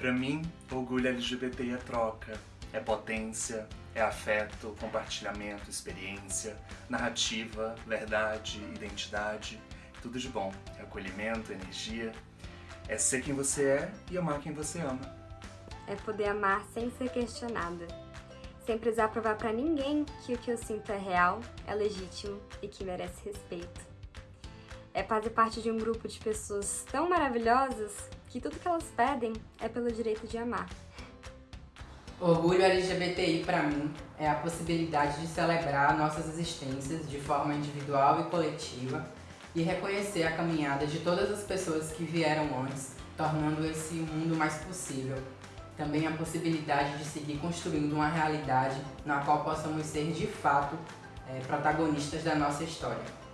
Para mim, orgulho LGBT é troca, é potência, é afeto, compartilhamento, experiência, narrativa, verdade, identidade, tudo de bom. É acolhimento, energia, é ser quem você é e amar quem você ama. É poder amar sem ser questionada, sem precisar provar para ninguém que o que eu sinto é real, é legítimo e que merece respeito. É fazer parte de um grupo de pessoas tão maravilhosas que tudo que elas pedem é pelo direito de amar. Orgulho LGBTI para mim é a possibilidade de celebrar nossas existências de forma individual e coletiva e reconhecer a caminhada de todas as pessoas que vieram antes, tornando esse mundo mais possível. Também a possibilidade de seguir construindo uma realidade na qual possamos ser de fato é, protagonistas da nossa história.